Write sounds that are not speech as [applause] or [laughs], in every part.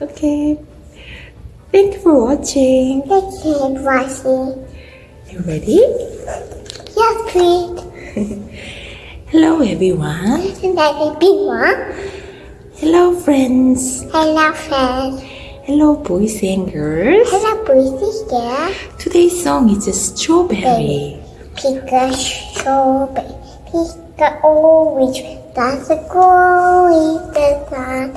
Okay. Thank you for watching. Thank you for watching. You ready? Yes, please. [laughs] Hello everyone. And I big one. Hello friends. Hello, friends. Hello boys and girls. Hello, boys here. Today's song is a Strawberry. Pick a strawberry. Pick a orange. That's a grow in the sun.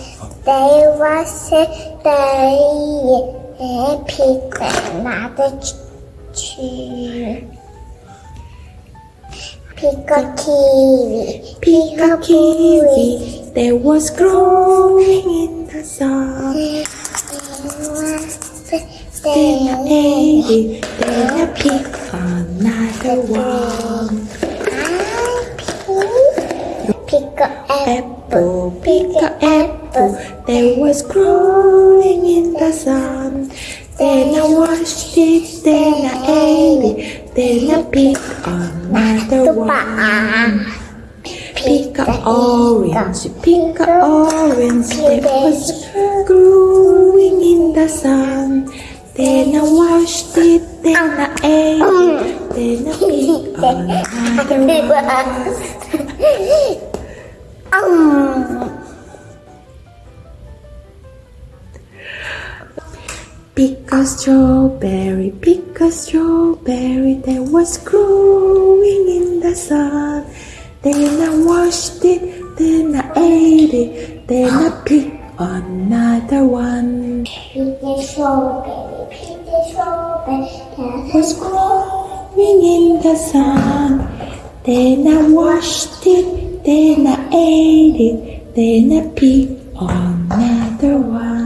There was a day. And pick another tree. Pick a kiwi. Pick kiwi that was growing in the sun. I ate it, then I pick another one. Pick a apple. Pick a apple that was growing in the sun. Then I washed it, then I ate it, then I picked another one. Pick a orange, pick a orange that was growing in the sun. Then I washed it, then I ate it, then I picked [laughs] another one. [laughs] Ah. Pick a strawberry, pick a strawberry that was growing in the sun. Then I washed it, then I ate it, then I picked another one. pick a strawberry. Pick a strawberry. Was growing in the sun. Then I washed it, then I ate it, then I picked another one.